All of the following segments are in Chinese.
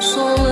说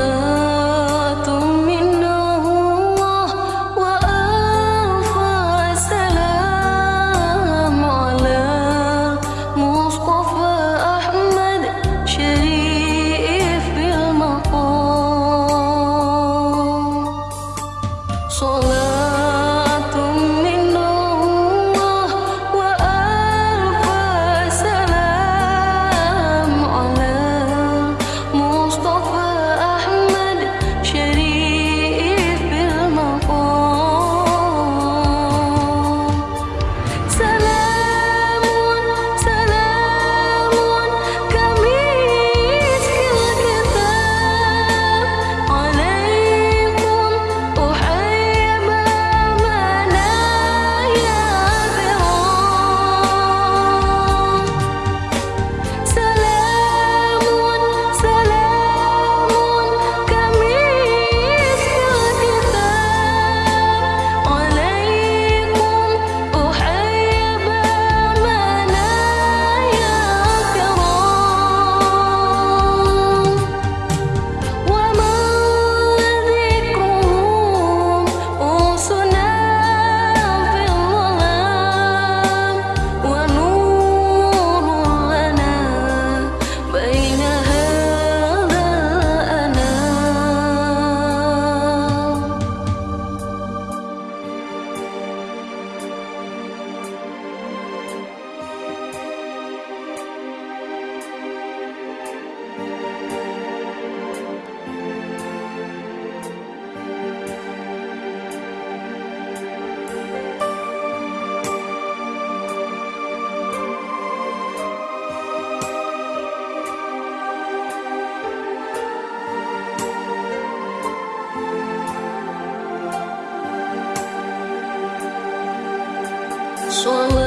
someone